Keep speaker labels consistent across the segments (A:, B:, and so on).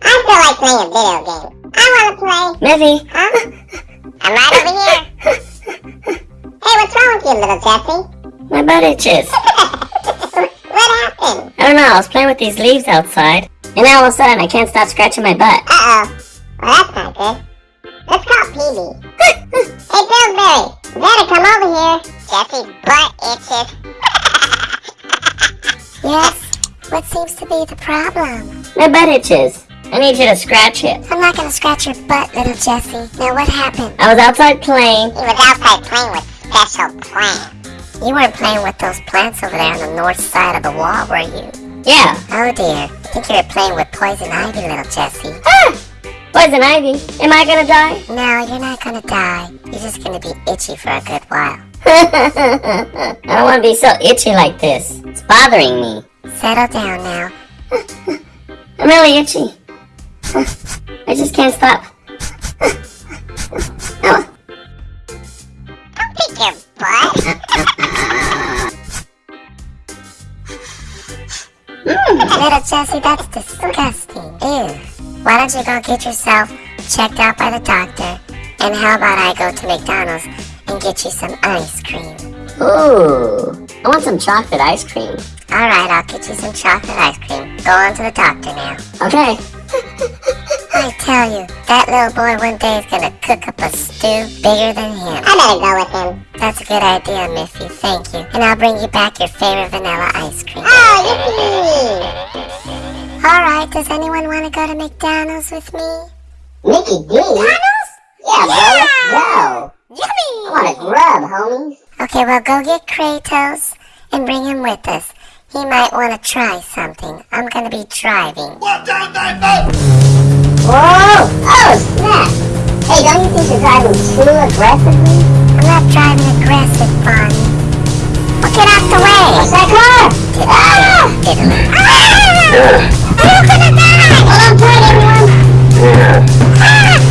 A: I feel like playing a video game. I wanna play.
B: Miffy.
A: Huh? I'm right over here. hey, what's wrong with you, little Jesse?
B: My butt itches.
A: what happened?
B: I don't know, I was playing with these leaves outside, and now all of a sudden I can't stop scratching my butt.
A: Uh-oh. Well, that's not good. Let's call Peavy. hey, Pillsbury, you better come over here. Jesse's butt itches.
C: Yes? What seems to be the problem?
B: My butt itches. I need you to scratch it.
C: I'm not gonna scratch your butt, little Jesse. Now what happened?
B: I was outside playing.
A: He was outside playing with special plants.
C: You weren't playing with those plants over there on the north side of the wall, were you?
B: Yeah.
C: Oh dear. I think you were playing with poison ivy, little Jesse.
B: Ah! Poison ivy. Am I gonna die?
C: No, you're not gonna die. You're just gonna be itchy for a good while.
B: I don't want to be so itchy like this. It's bothering me.
C: Settle down now.
B: I'm really itchy. I just can't stop. Oh,
A: Don't pick your butt.
C: Hmm, little Jesse, that's disgusting. Ew. Why don't you go get yourself checked out by the doctor? And how about I go to McDonald's and get you some ice cream?
B: Ooh. I want some chocolate ice cream.
C: Alright, I'll get you some chocolate ice cream. Go on to the doctor now.
B: Okay.
C: I tell you, that little boy one day is gonna cook up a stew bigger than him.
A: I better go with him.
C: That's a good idea, Miffy. Thank you. And I'll bring you back your favorite vanilla ice cream.
A: Oh, yippee!
C: Alright, does anyone want to go to McDonald's with me?
A: Mickey D? McDonald's? Yeah, bro, let's go.
C: Yummy!
A: I want to grub, homies.
C: Okay, well, go get Kratos and bring him with us. He might want to try something. I'm gonna be driving.
A: Whoa! Snap! Hey, don't you think you're driving too aggressively?
C: I'm not driving aggressive, Bonnie. Well, get out the way!
A: What's that car? Ah!
C: Diddly.
A: Ah! I'm gonna die! Hold on tight, everyone! Ah!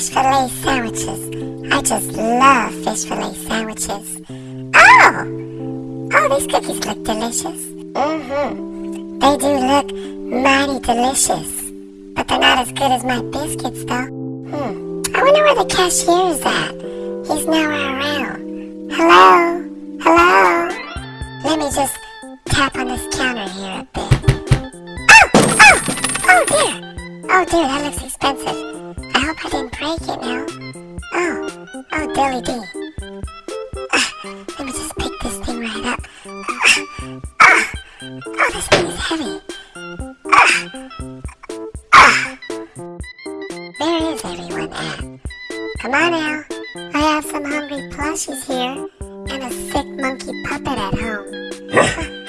C: Fish fillet sandwiches. I just love fish fillet sandwiches. Oh! Oh, these cookies look delicious. Mm-hmm. They do look mighty delicious. But they're not as good as my biscuits, though. Hmm. I wonder where the cashier is at. He's nowhere around. Hello? Hello? Let me just tap on this counter here a bit. Oh! Oh! Oh dear! Oh dear, that looks expensive. I hope I didn't break it now. Oh, oh dilly dee. Ah, let me just pick this thing right up. Ah, ah, oh, this thing is heavy. Ah. Where is everyone at? Come on now. I have some hungry plushies here and a sick monkey puppet at home.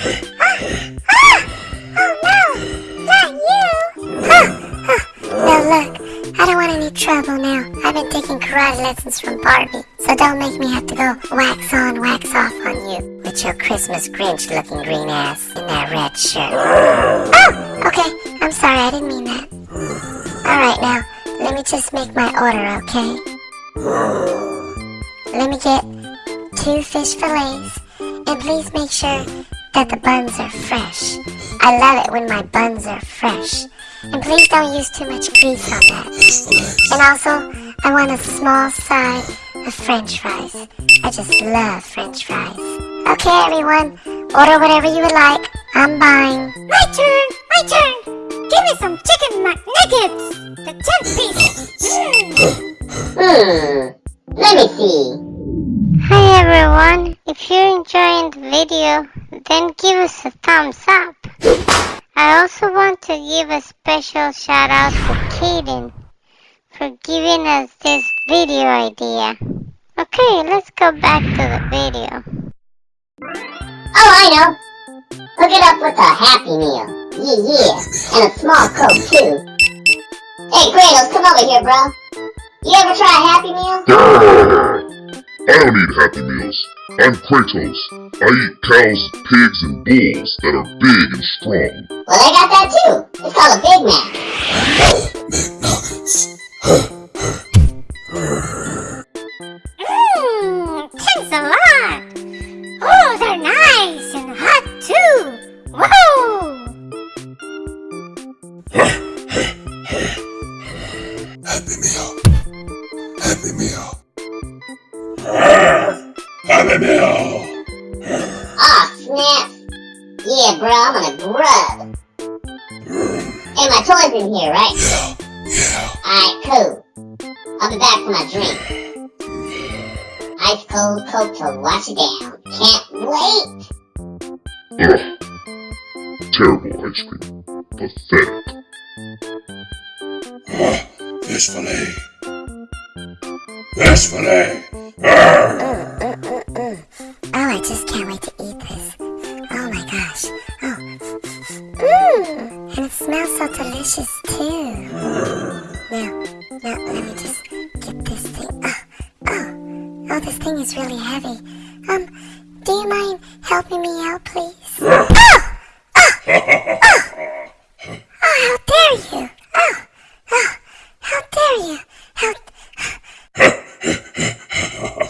C: Trouble now. I've been taking karate lessons from Barbie, so don't make me have to go wax on, wax off on you with your Christmas Grinch looking green ass in that red shirt. Oh, okay. I'm sorry, I didn't mean that. Alright now, let me just make my order, okay? Let me get two fish fillets, and please make sure that the buns are fresh. I love it when my buns are fresh. And please don't use too much grease on that. And also, I want a small side of french fries. I just love french fries. Okay, everyone, order whatever you would like. I'm buying.
D: My turn! My turn! Give me some chicken McNuggets! The 10 piece!
A: Hmm. Let me see.
D: Hi everyone! If you're enjoying the video, then give us a thumbs up. I also want to give a special shout out to Kaden for giving us this video idea. Okay, let's go back to the video.
A: Oh, I know. Hook it up with a Happy Meal. Yeah, yeah. And a small Coke, too. Hey, Kratos, come over here, bro. You ever try a Happy Meal?
E: I don't eat Happy Meals. I'm Kratos. I eat cows, pigs, and bulls that are big and strong.
A: Well, I got that, too. It's called a Big Mac.
D: Mmm,
F: Meal!
A: Aw, snap. Yeah, bro, I'm on a grub. Hey, my toy's in here, right?
F: Yeah, yeah.
A: Alright, cool. I'll be back for my drink. Ice cold Coke to wash it down. Can't wait.
E: Ugh. Terrible ice cream. Pathetic.
F: Fillet. Fish fillet. Grrr.
C: Mm, just can't wait to eat this. Oh my gosh. Oh. Mmm. And it smells so delicious too. Now, now, let me just get this thing. Oh, oh. Oh, this thing is really heavy. Um, do you mind helping me out, please? Oh! Oh! Oh! Oh, how dare you! Oh! Oh! How dare you! How...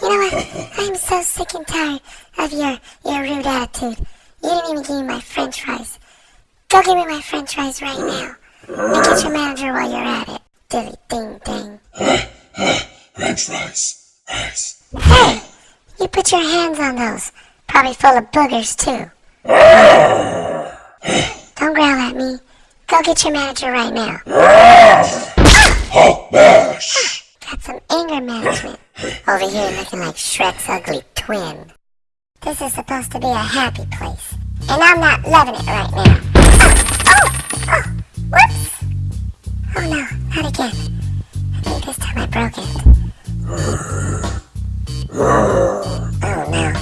C: You know what? I'm so sick and tired of your your rude attitude. You didn't even give me my french fries. Go give me right now. And get your manager while you're at it. Dilly ding ding.
F: French fries. Fries.
C: Hey! You put your hands on those. Probably full of boogers too. Ah! Don't growl at me. Go get your manager right now. Ah!
F: Hulk mash.
C: Got some anger management. Over here looking like Shrek's ugly twin. This is supposed to be a happy place. And I'm not loving it right now. Oh! Whoops! Oh no, not again. I think this time I broke it. Oh no.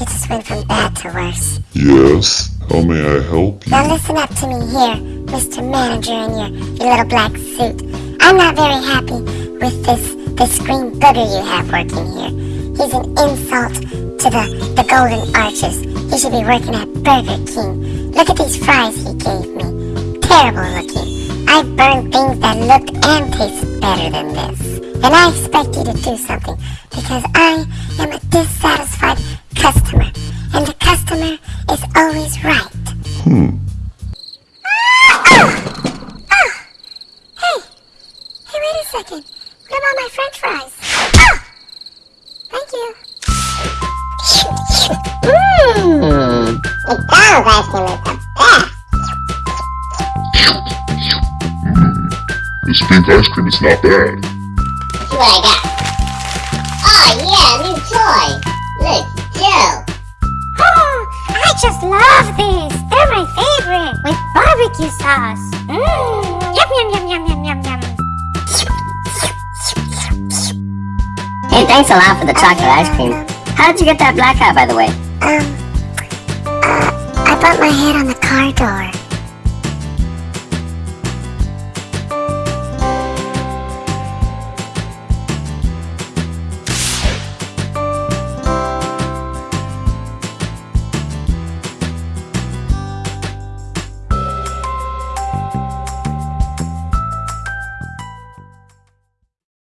C: It just went from bad to worse.
E: Yes? How may I help you?
C: Now listen up to me here, Mr. Manager in your, your little black suit. I'm not very happy with this this green booger you have working here. He's an insult to the, the Golden Arches. He should be working at Burger King. Look at these fries he gave me. Terrible looking. I've burned things that looked and tasted better than this. And I expect you to do something because I am a dissatisfied customer. And the customer is always right.
E: Hmm. This pink ice cream is not bad.
A: See what I got. Oh, yeah, new toy. Looks dope.
D: Oh, I just love these. They're my favorite with barbecue sauce. Mmm. Yum yum yum yum yum yum yum.
G: Hey, thanks a lot for the chocolate ice cream. How did you get that black eye, by the way?
C: Um, uh, I bumped my head on the car door.